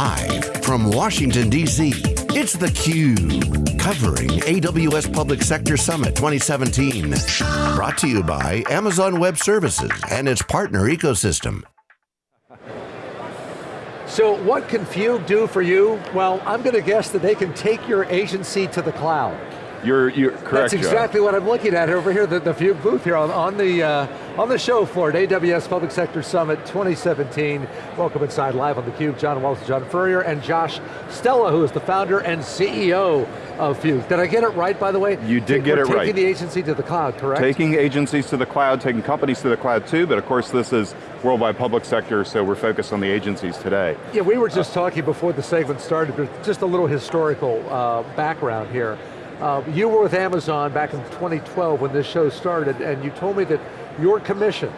Live from Washington, D.C., it's theCUBE. Covering AWS Public Sector Summit 2017. Brought to you by Amazon Web Services and its partner ecosystem. So what can Fugue do for you? Well, I'm going to guess that they can take your agency to the cloud. You're, you're correct, That's exactly John. what I'm looking at over here, the, the Fugue booth here on, on the uh, on the show floor at AWS Public Sector Summit 2017. Welcome inside live on theCUBE. John Walls, John Furrier, and Josh Stella, who is the founder and CEO of Fugue. Did I get it right, by the way? You did get We're it right. Taking the agency to the cloud, correct? Taking agencies to the cloud, taking companies to the cloud too, but of course this is worldwide public sector, so we're focused on the agencies today. Yeah, we were just talking before the segment started, but just a little historical uh, background here. Uh, you were with Amazon back in 2012 when this show started, and you told me that your commission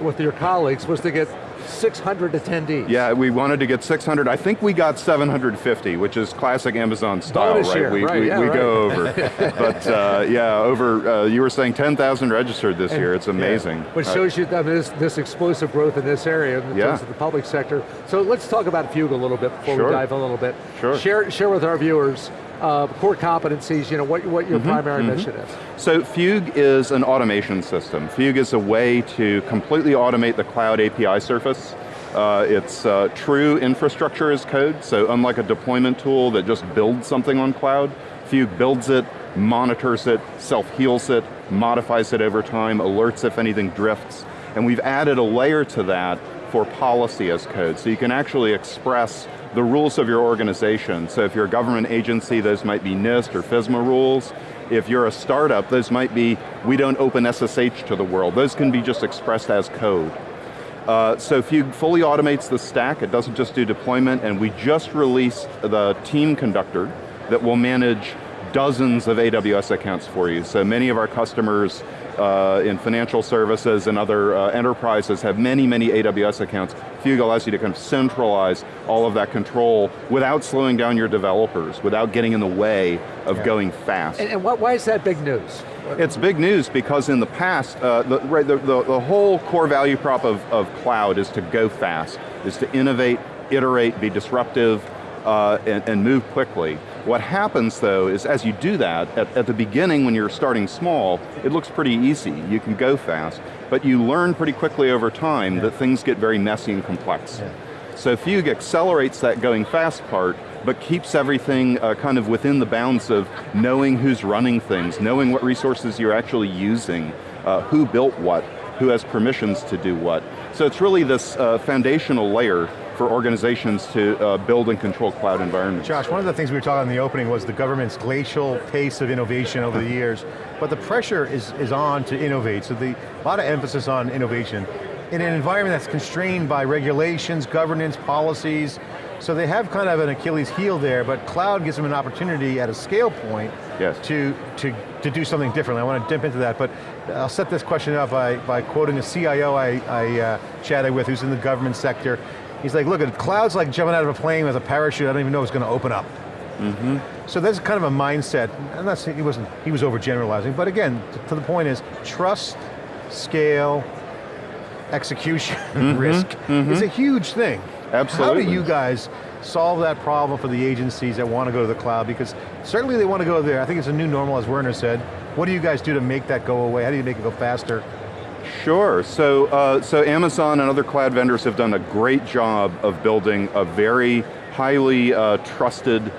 with your colleagues was to get 600 attendees. Yeah, we wanted to get 600. I think we got 750, which is classic Amazon style, right? year, we right, we, yeah, we right. go over. but uh, yeah, over, uh, you were saying 10,000 registered this And- year. It's amazing. Which Uh, shows you this, this explosive growth in this area in Yeah. terms of the public sector. So let's talk about Fugue a little bit before Sure. we dive a little bit. Sure. Share, share with our viewers uh, core competencies, you know, what, what your primary mission is. So Fugue is an automation system. Fugue is a way to completely automate the cloud API surface. Uh, it's uh, true infrastructure as code, so unlike a deployment tool that just builds something on cloud, Fugue builds it, monitors it, self-heals it, modifies it over time, alerts if anything drifts, and we've added a layer to that for policy as code, so you can actually express the rules of your organization. So if you're a government agency, those might be NIST or FISMA rules. If you're a startup, those might be, we don't open SSH to the world. Those can be just expressed as code. Uh, so Fugue fully automates the stack, it doesn't just do deployment, and we just released the team conductor that will manage dozens of AWS accounts for you. So many of our customers uh, in financial services and other uh, enterprises have many, many AWS accounts. Fugue allows you to kind of centralize all of that control without slowing down your developers, without getting in the way of Yeah. going fast. And, and what, why is that big news? It's big news because in the past, uh, the, right, the, the, the whole core value prop of, of cloud is to go fast, is to innovate, iterate, be disruptive, uh, and, and move quickly. What happens though is as you do that, at, at the beginning when you're starting small, it looks pretty easy, you can go fast, but you learn pretty quickly over time that things get very messy and complex. So Fugue accelerates that going fast part, but keeps everything uh, kind of within the bounds of knowing who's running things, knowing what resources you're actually using, uh, who built what, who has permissions to do what. So it's really this uh, foundational layer for organizations to uh, build and control cloud environments. Josh, one of the things we were talking in the opening was the government's glacial pace of innovation over the years, but the pressure is, is on to innovate, so the, a lot of emphasis on innovation. In an environment that's constrained by regulations, governance, policies, so they have kind of an Achilles heel there, but cloud gives them an opportunity at a scale point Yes. to, to, to do something differently. I want to dip into that, but I'll set this question up by, by quoting a CIO I, I uh, chatted with who's in the government sector. He's like, look, at cloud's like jumping out of a plane with a parachute, I don't even know if it's going to open up. Mm-hmm. So that's kind of a mindset, and that's, he wasn't, he was overgeneralizing, but again, to the point is, trust, scale, execution, mm-hmm. risk, mm-hmm. is a huge thing. Absolutely. How. Do you guys solve that problem for the agencies that want to go to the cloud? Because certainly they want to go there, I think it's a new normal as Werner said. What do you guys do to make that go away? How do you make it go faster? Sure, so, uh, so Amazon and other cloud vendors have done a great job of building a very highly uh, trusted,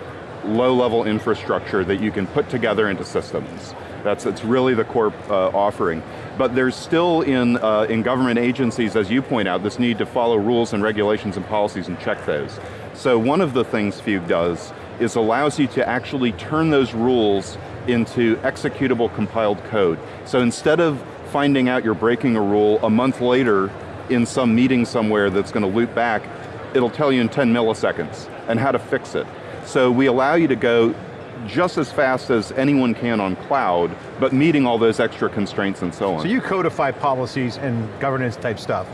low-level infrastructure that you can put together into systems. That's it's really the core uh, offering. But there's still in, uh, in government agencies, as you point out, this need to follow rules and regulations and policies and check those. So one of the things Fugue does is allows you to actually turn those rules into executable compiled code. So instead of finding out you're breaking a rule a month later in some meeting somewhere that's going to loop back, it'll tell you in 10 milliseconds and how to fix it. So we allow you to go just as fast as anyone can on cloud, but meeting all those extra constraints and so on. So you codify policies and governance type stuff,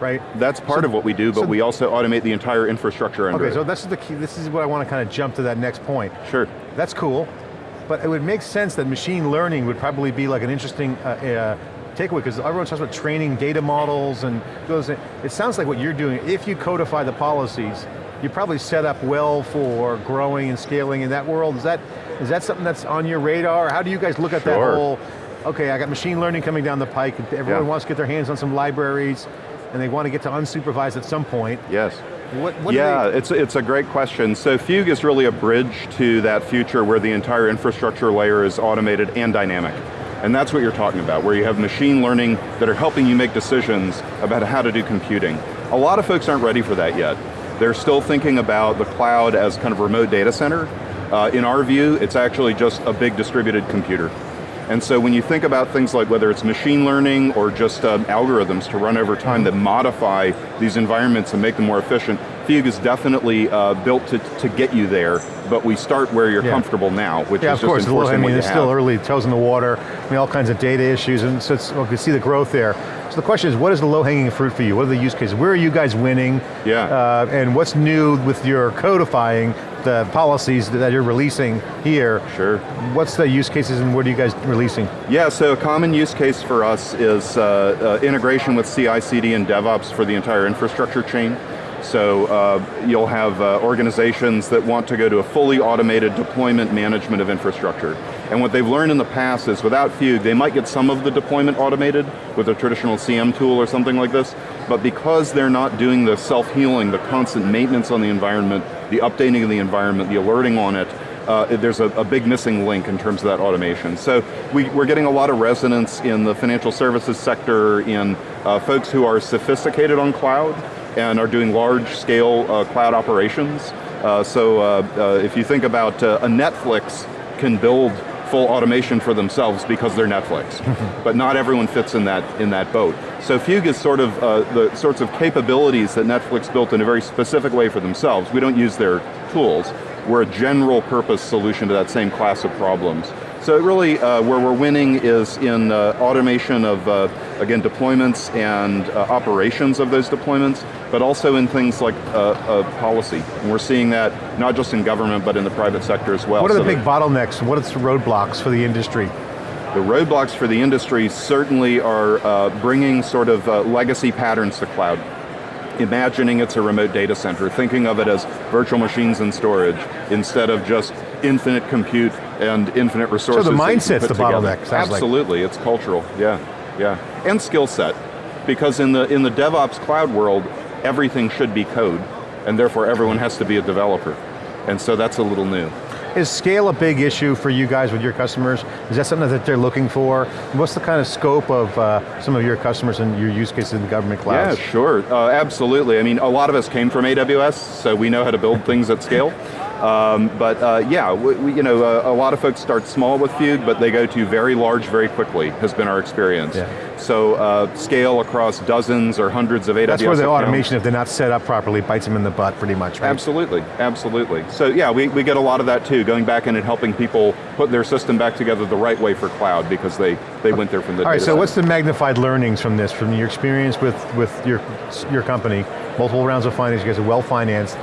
right? That's part So- of what we do, but so- we also automate the entire infrastructure under Okay, so this is the key, this is what I want to kind of jump to that next point. Sure. That's cool, but it would make sense that machine learning would probably be like an interesting uh, uh, takeaway, because everyone talks about training data models and goes, it sounds like what you're doing, if you codify the policies, you're probably set up well for growing and scaling in that world. Is that, is that something that's on your radar? How do you guys look at Sure. that whole, okay, I got machine learning coming down the pike, everyone Yeah. wants to get their hands on some libraries, and they want to get to unsupervised at some point. Yes. What, what yeah, it's, it's a great question. So Fugue is really a bridge to that future where the entire infrastructure layer is automated and dynamic. And that's what you're talking about, where you have machine learning that are helping you make decisions about how to do computing. A lot of folks aren't ready for that yet. They're still thinking about the cloud as kind of remote data center. Uh, in our view, it's actually just a big distributed computer. And so when you think about things like whether it's machine learning or just um, algorithms to run over time that modify these environments and make them more efficient, Fugue is definitely uh, built to, to get you there, but we start where you're Yeah. comfortable now, which Yeah, is of course, just the low, I mean, what you it's still early, toes in the water, I mean, all kinds of data issues, and so it's, well, we can see the growth there. So the question is, what is the low-hanging fruit for you? What are the use cases? Where are you guys winning? Yeah. Uh, and what's new with your codifying the policies that you're releasing here? Sure. What's the use cases and what are you guys releasing? Yeah, so a common use case for us is uh, uh, integration with CI/CD and DevOps for the entire infrastructure chain. So uh, you'll have uh, organizations that want to go to a fully automated deployment management of infrastructure. And what they've learned in the past is without Fugue, they might get some of the deployment automated with a traditional CM tool or something like this, but because they're not doing the self-healing, the constant maintenance on the environment, the updating of the environment, the alerting on it, uh, there's a, a big missing link in terms of that automation. So we, we're getting a lot of resonance in the financial services sector, in uh, folks who are sophisticated on cloud and are doing large scale uh, cloud operations. Uh, so uh, uh, if you think about a Netflix can build full automation for themselves because they're Netflix. but not everyone fits in that, in that boat. So Fugue is sort of uh, the sorts of capabilities that Netflix built in a very specific way for themselves. We don't use their tools. We're a general purpose solution to that same class of problems. So really, uh, where we're winning is in uh, automation of, uh, again, deployments and uh, operations of those deployments, but also in things like uh, uh, policy. And we're seeing that not just in government, but in the private sector as well. What are the So big bottlenecks? What are the roadblocks for the industry? the roadblocks for the industry certainly are uh, bringing sort of legacy patterns to cloud. Imagining it's a remote data center, thinking of it as virtual machines and storage, instead of just infinite compute and infinite resources. you can mindset's the together. bottleneck, sounds like. Absolutely, it's cultural, yeah, yeah. And skill set, because in the, in the DevOps cloud world, everything should be code, and therefore everyone has to be a developer. And so that's a little new. Is scale a big issue for you guys with your customers? Is that something that they're looking for? What's the kind of scope of uh, some of your customers and your use cases in the government clouds? Yeah, sure, uh, absolutely. I mean, a lot of us came from AWS, so we know how to build things at scale. Um, but uh, yeah, we, we- you know, uh, a lot of folks start small with Fugue, but they go to very large very quickly, has been our experience. Yeah. So uh, scale across dozens or hundreds of AWS That's where the accounts. automation, if they're not set up properly, bites them in the butt pretty much, right? Absolutely, absolutely. So yeah, we, we get a lot of that too, going back in and helping people put their system back together the right way for cloud because they, they went there from the All right, so center. what's the magnified learnings from this, from your experience with, with your, your company, multiple rounds of finance, you guys are well financed,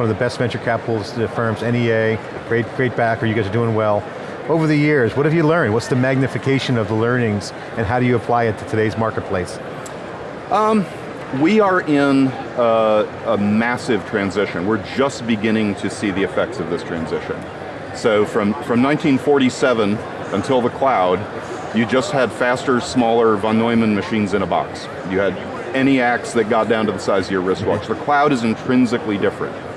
one of the best venture capital uh, firms, NEA, great, great backer, you guys are doing well. Over the years, what have you learned? What's the magnification of the learnings and how do you apply it to today's marketplace? Um, we are in a, a massive transition. We're just beginning to see the effects of this transition. So from, from 1947 until the cloud, you just had faster, smaller von Neumann machines in a box. You had ENIACs that got down to the size of your wristwatch. The cloud is intrinsically different.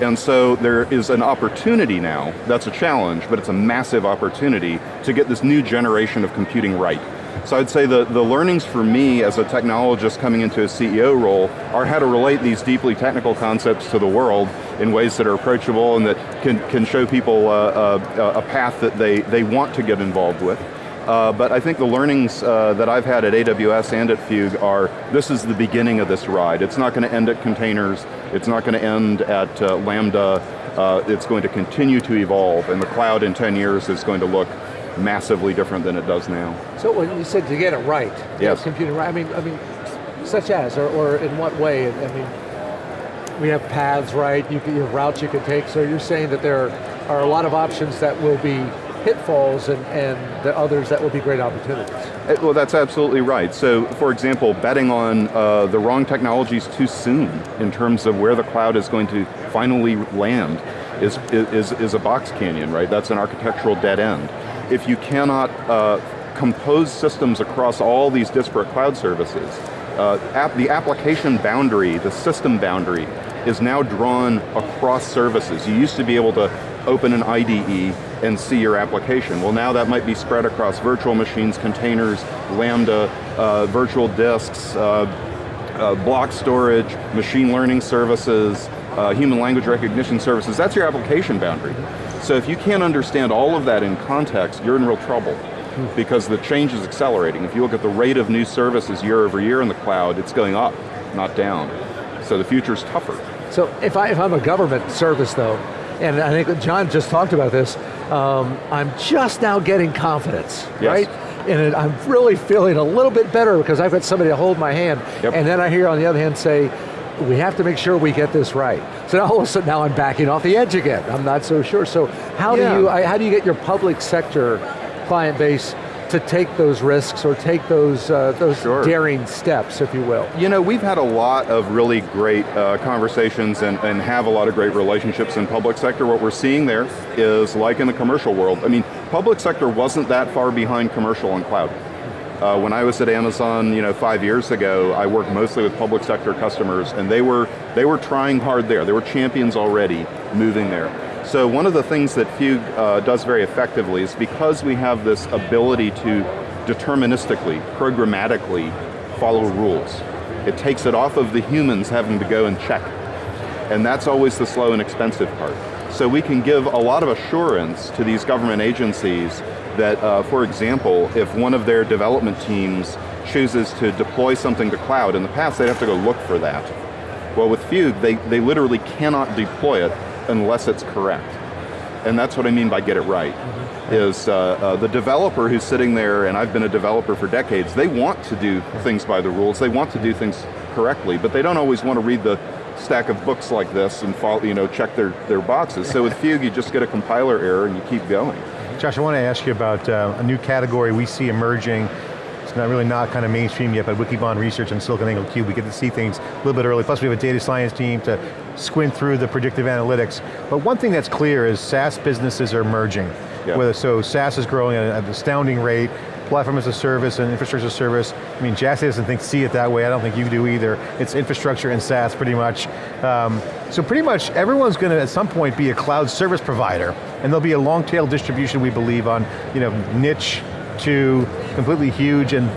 And so there is an opportunity now, that's a challenge, but it's a massive opportunity to get this new generation of computing right. So I'd say the, the learnings for me as a technologist coming into a CEO role are how to relate these deeply technical concepts to the world in ways that are approachable and that can, can show people uh, uh, a path that they, they want to get involved with. Uh, but I think the learnings uh, that I've had at AWS and at Fugue are, this is the beginning of this ride. It's not going to end at containers, it's not going to end at uh, Lambda, uh, it's going to continue to evolve, and the cloud in 10 years is going to look massively different than it does now. So when you said to get it right, Yes. computing right, I mean, I mean, such as, or, or in what way? I mean, we have paths, right? You, can, you have routes you can take. So you're saying that there are a lot of options that will be pitfalls and, and the others that will be great opportunities. Uh, well, that's absolutely right. So, for example, betting on uh, the wrong technologies too soon in terms of where the cloud is going to finally land is, is, is a box canyon, right? That's an architectural dead end. If you cannot uh, compose systems across all these disparate cloud services, uh, app, the application boundary, the system boundary, is now drawn across services. You used to be able to open an IDE and see your application. Well now that might be spread across virtual machines, containers, Lambda, uh, virtual disks, uh, uh, block storage, machine learning services, uh, human language recognition services, that's your application boundary. So if you can't understand all of that in context, you're in real trouble because the change is accelerating. If you look at the rate of new services year over year in the cloud, it's going up, not down. So the future's tougher. So if, I, if I'm a government service though, and I think John just talked about this, um, I'm just now getting confidence, yes. right? And it, I'm really feeling a little bit better because I've got somebody to hold my hand, yep. and then I hear on the other hand say, we have to make sure we get this right. So now all of a sudden now I'm backing off the edge again. I'm not so sure. So how yeah. do you how do you get your public sector client base to take those risks or take those, uh, those sure. daring steps, if you will? You know, we've had a lot of really great uh, conversations and, and have a lot of great relationships in public sector. What we're seeing there is like in the commercial world, I mean, public sector wasn't that far behind commercial and cloud. Uh, when I was at Amazon, you know, five years ago, I worked mostly with public sector customers, and they were they were trying hard there. They were champions already, moving there. So one of the things that Fugue uh, does very effectively is because we have this ability to deterministically, programmatically follow rules. It takes it off of the humans having to go and check. And that's always the slow and expensive part. So we can give a lot of assurance to these government agencies that, uh, for example, if one of their development teams chooses to deploy something to cloud, in the past they'd have to go look for that. Well with Fugue, they, they literally cannot deploy it unless it's correct. And that's what I mean by get it right. Mm -hmm. Is uh, uh, the developer who's sitting there, and I've been a developer for decades, they want to do things by the rules, they want to do things correctly, but they don't always want to read the stack of books like this and follow, you know, check their, their boxes. So with Fugue, you just get a compiler error and you keep going. Josh, I want to ask you about uh, a new category we see emerging it's not really not kind of mainstream yet, but Wikibon research and SiliconANGLE Cube, we get to see things a little bit early. Plus we have a data science team to squint through the predictive analytics. But one thing that's clear is SaaS businesses are merging. Yep. Whether, so SaaS is growing at an astounding rate, platform as a service and infrastructure as a service. I mean, Jassy doesn't think, see it that way, I don't think you do either. It's infrastructure and SaaS pretty much. Um, so pretty much everyone's going to at some point be a cloud service provider, and there'll be a long tail distribution we believe on you know, niche to completely huge and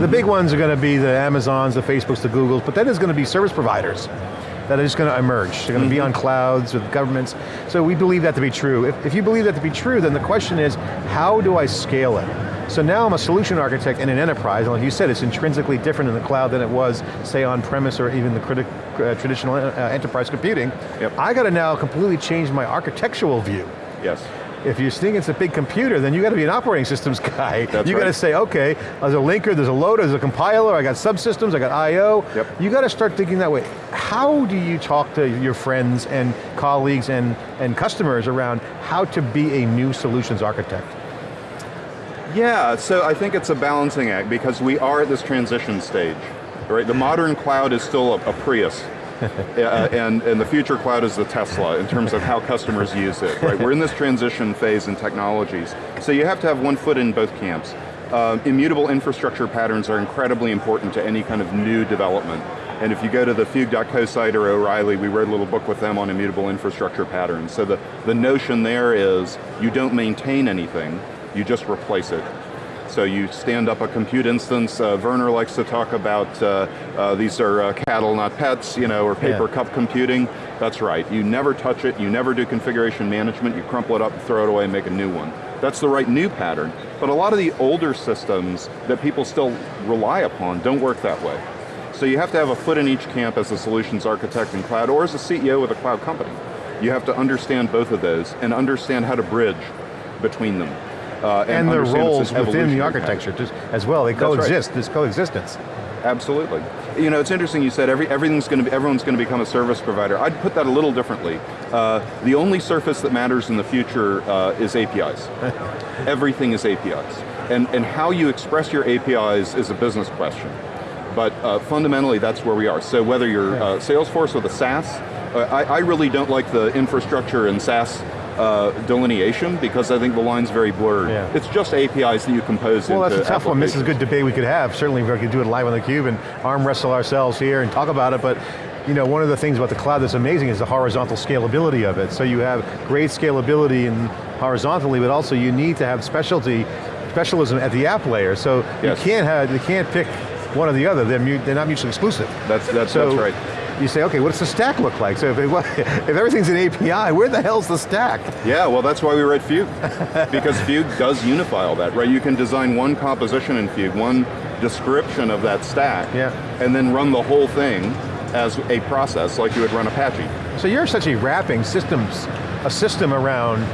the big ones are going to be the Amazons, the Facebooks, the Googles, but then there's going to be service providers that are just going to emerge. They're going to be mm-hmm. on clouds with governments. So we believe that to be true. If, if you believe that to be true, then the question is, how do I scale it? So now I'm a solution architect in an enterprise, and like you said, it's intrinsically different in the cloud than it was, say, on-premise or even the uh, traditional uh, enterprise computing. Yep. I got to now completely change my architectural view. Yes. If you're thinking it's a big computer, then you got to be an operating systems guy. That's you right. got to say, okay, there's a linker, there's a loader, there's a compiler, I got subsystems, I got I.O. Yep. You got to start thinking that way. How do you talk to your friends and colleagues and, and customers around how to be a new solutions architect? Yeah, so I think it's a balancing act because we are at this transition stage. Right? The modern cloud is still a, a Prius uh, and, and the future cloud is the Tesla in terms of how customers use it, right? We're in this transition phase in technologies. So you have to have one foot in both camps. Uh, immutable infrastructure patterns are incredibly important to any kind of new development. And if you go to the Fugue.co site or O'Reilly, we wrote a little book with them on immutable infrastructure patterns. So the, the notion there is you don't maintain anything, you just replace it. So you stand up a compute instance, uh, Werner likes to talk about uh, uh, these are uh, cattle, not pets, you know, or paper yeah. cup computing. That's right, you never touch it, you never do configuration management, you crumple it up, throw it away, and make a new one. That's the right new pattern. But a lot of the older systems that people still rely upon don't work that way. So you have to have a foot in each camp as a solutions architect in cloud, or as a CEO with a cloud company. You have to understand both of those, and understand how to bridge between them uh, and, and their roles within the architecture just, as well. They coexist, right. this coexistence. Absolutely. You know, it's interesting you said every, everything's going to be, everyone's going to become a service provider. I'd put that a little differently. Uh, the only surface that matters in the future uh, is APIs. Everything is APIs. And, and how you express your APIs is a business question. But uh, fundamentally, that's where we are. So whether you're uh, Salesforce or the SaaS, uh, I, I really don't like the infrastructure and SaaS uh, delineation because I think the line's very blurred. Yeah. It's just APIs that you compose Well, that's a tough one. This is a good debate we could have. Certainly we could do it live on theCUBE and arm wrestle ourselves here and talk about it, but you know, one of the things about the cloud that's amazing is the horizontal scalability of it. So you have great scalability and horizontally, but also you need to have specialty, specialism at the app layer. So Yes. you can't have, you can't pick one or the other. They're, they're not mutually exclusive. That's, that's, So that's right. You say, okay, what's the stack look like? So if, it, if everything's an API, where the hell's the stack? Yeah, well that's why we write Fugue. because Fugue does unify all that, right? You can design one composition in Fugue, one description of that stack, Yeah. and then run the whole thing as a process like you would run Apache. So you're essentially wrapping systems, a system around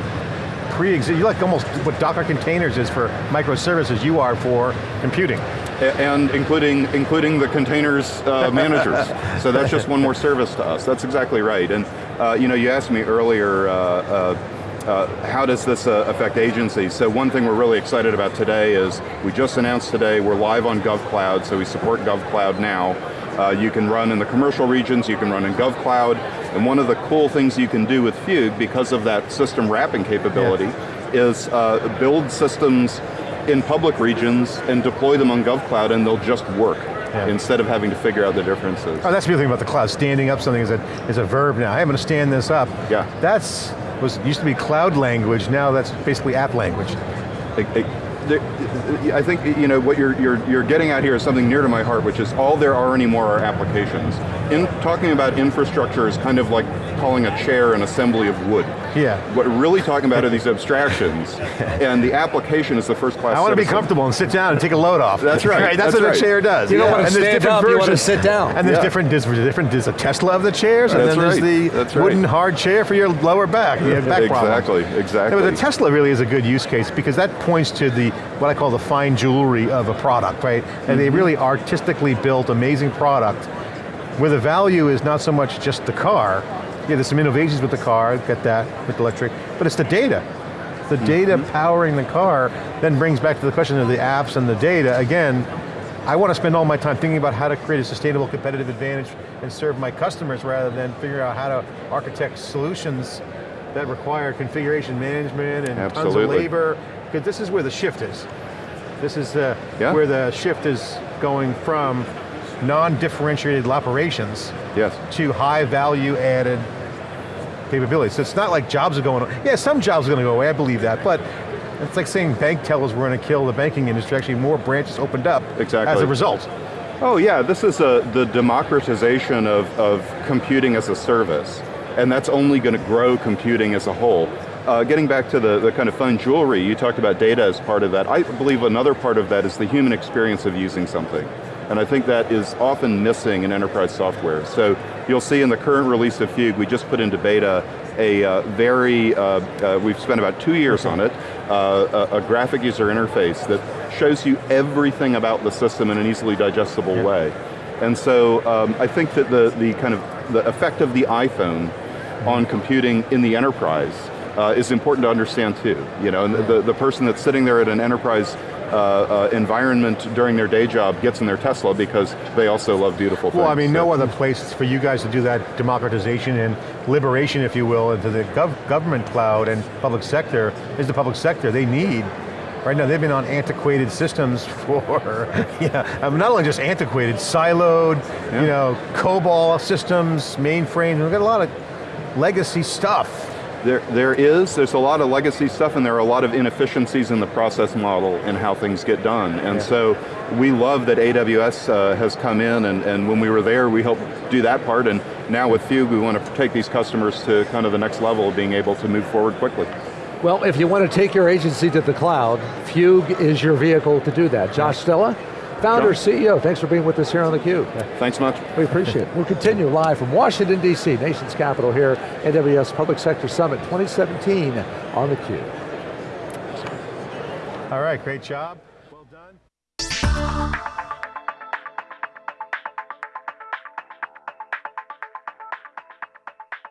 pre-existing, you're like almost what Docker containers is for microservices, you are for computing. And including, including the containers uh, managers. so that's just one more service to us. That's exactly right. And uh, you know, you asked me earlier, uh, uh, uh, how does this uh, affect agencies? So one thing we're really excited about today is, we just announced today, we're live on GovCloud, so we support GovCloud now. Uh, you can run in the commercial regions, you can run in GovCloud, and one of the cool things you can do with Fugue, because of that system wrapping capability, is uh, build systems in public regions and deploy them on GovCloud and they'll just work, Yeah. instead of having to figure out the differences. Oh, that's the other thing about the cloud. Standing up something is a, is a verb now. Hey, I'm going to stand this up. Yeah. That's, was used to be cloud language, now that's basically app language. It- it- there- I think you know what you're, you're, you're getting at here is something near to my heart, which is all there are anymore are applications. In talking about infrastructure is kind of like calling a chair an assembly of wood. Yeah. What we're really talking about are these abstractions, and the application is the first class I want to be comfortable and sit down and take a load off. That's right, That's, that's what right. a chair does. You don't want to And there's stand different up, you want to sit down. And there's Yeah. different, there's different, there's a Tesla of the chairs, and That's then there's the that's right. wooden hard chair for your lower back. You have back problems. Exactly, exactly. Yeah, but the Tesla really is a good use case because that points to the, what I call the fine jewelry of a product, right? And they Mm-hmm. really artistically built amazing product where the value is not so much just the car, yeah, there's some innovations with the car, get that, with electric, but it's the data. The data Mm-hmm. powering the car then brings back to the question of the apps and the data. Again, I want to spend all my time thinking about how to create a sustainable competitive advantage and serve my customers rather than figure out how to architect solutions that require configuration management and tons of labor, because this is where the shift is. This is uh, Yeah. where the shift is going from non-differentiated operations Yes. to high value added capabilities. So it's not like jobs are going, yeah, some jobs are going to go away, I believe that, but it's like saying bank tellers were going to kill the banking industry, actually more branches opened up Exactly. as a result. Oh yeah, this is a, the democratization of, of computing as a service, and that's only going to grow computing as a whole. Uh, getting back to the, the kind of fun jewelry, you talked about data as part of that. I believe another part of that is the human experience of using something. And I think that is often missing in enterprise software. So you'll see in the current release of Fugue, we just put into beta a uh, very, uh, uh, we've spent about two years on it, uh, a, a graphic user interface that shows you everything about the system in an easily digestible way. And so um, I think that the, the kind of, the effect of the iPhone on computing in the enterprise uh, is important to understand too. You know, and the, the person that's sitting there at an enterprise uh, uh, environment during their day job gets in their Tesla because they also love beautiful things. Well, I mean, no other place for you guys to do that democratization and liberation, if you will, into the gov government cloud and public sector is the public sector. They need, right now they've been on antiquated systems for, yeah, I mean, not only just antiquated, siloed, Yeah. you know, COBOL systems, mainframes, we've got a lot of legacy stuff. There, there is, there's a lot of legacy stuff and there are a lot of inefficiencies in the process model and how things get done. And Yeah. so we love that AWS uh, has come in and, and when we were there we helped do that part and now with Fugue we want to take these customers to kind of the next level of being able to move forward quickly. Well, if you want to take your agency to the cloud, Fugue is your vehicle to do that. Josh Stella, founder, John. CEO, thanks for being with us here on theCUBE. Thanks much. We appreciate it. We'll continue live from Washington, D.C., nation's capital here, AWS Public Sector Summit 2017 on theCUBE. All right, great job.